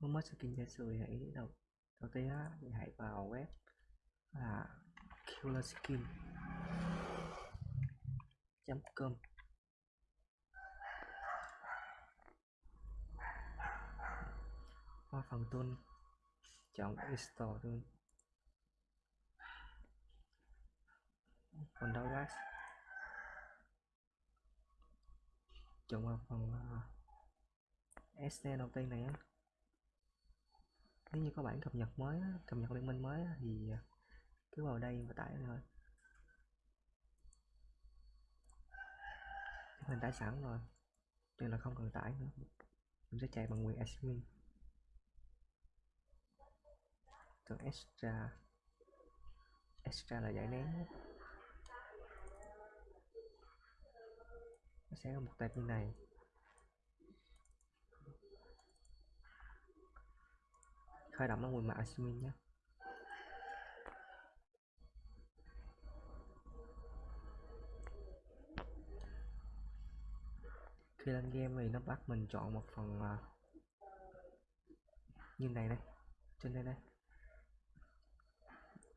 muốn mất skin giả sử hãy đầu đầu tiên á thì hãy vào web là killerskin com. Qua phần tool chọn install tool. Phần download chọn vào phần à, uh, SD đầu tiên này á nếu như có bản cập nhật mới cập nhật liên minh mới thì à, cứ vào đây và tải thôi. Mình tải sẵn rồi, nên là không cần tải nữa. Mình sẽ chạy bằng quyền admin. Từ extra extra là giải nén nó sẽ có một tệp như này. Khởi động nó nguồn mạng admin nhé. Khi lên game thì nó bắt mình chọn một phần uh, như này đây trên đây đây.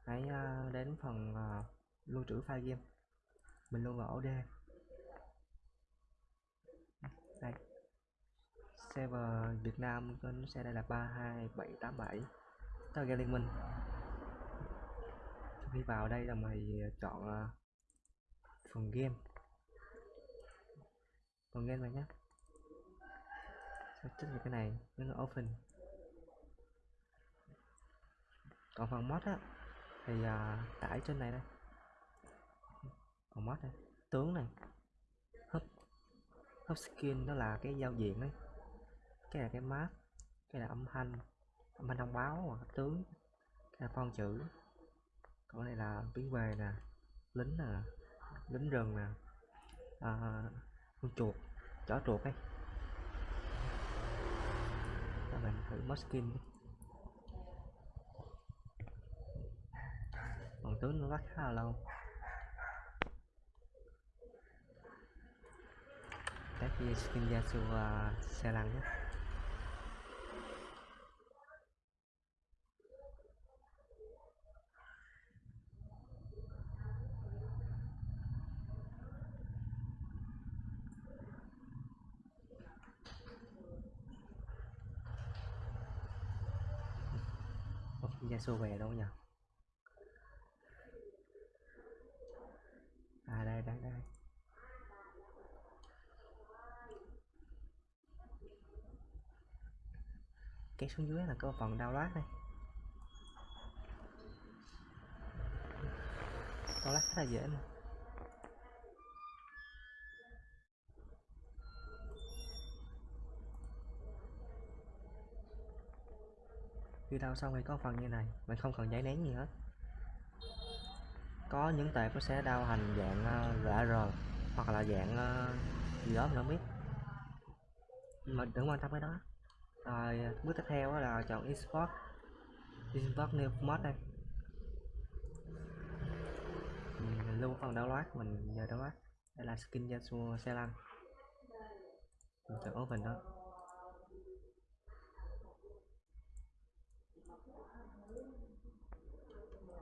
Hãy uh, đến phần uh, lưu trữ file game. Mình lưu vào ổ D. Đây server Việt Nam nó xe đây là 32787 tao game liên minh. Khi vào đây là mày ờ, chọn ờ, phần game. Phần game này nhé sẽ tích vào cái này nó là open. Còn phần mod á thì uh, tải trên này đây. Còn mod này tướng này. Hấp hấp skin đó là cái giao diện đấy cái là cái map. Cái là âm thanh. Âm thanh thông báo hoặc tướng. Cái là con chữ. Còn này là biến về nè. Lính nè. Lính rừng nè. À, con chuột. Chó chuột ấy. Các mình thử mod skin còn tướng nó lắc khá là lâu. Test skin Yasuo uh, à, xe lăn nhé. Yasuo về đâu nhỉ à đây đây đây. Cái xuống dưới là có phần download đây. Download rất là dễ mà. Khi đau xong thì có phần như này mình không cần giấy nén gì hết. Có những tệp nó sẽ đau hành dạng uh, ờ, hoặc là dạng uh, gì đó mình không biết. Mình đừng quan tâm cái đó. Rồi bước tiếp theo là chọn export export new mod đây. Mình lưu phần download mình giờ download. Đây là skin Yasuo xe lăn mình chọn open đó.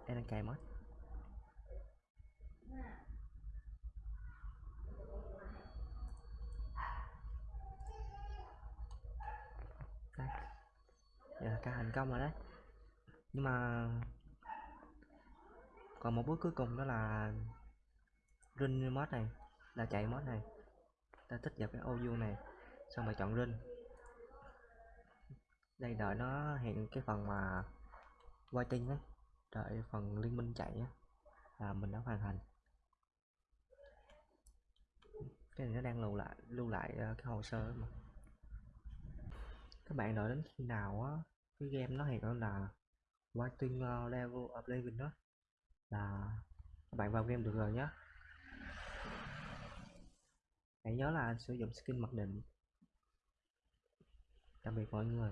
Đây đang cài mod đây. Giờ là ca thành công rồi đấy. Nhưng mà còn một bước cuối cùng đó là run mod này, là chạy mod này. Ta tích vào cái ô vuông này, xong rồi chọn run đây, đợi nó hiện cái phần mà waiting đấy đợi phần liên minh chạy á. Là mình đã hoàn thành. Cái này nó đang lưu lại lưu lại ờ, cái hồ sơ mà. Các bạn đợi đến khi nào á, cái game nó hiện là waiting ờ, level of living đó, là các bạn vào game được rồi nhé hãy nhớ là sử dụng skin mặc định. Tạm biệt mọi người.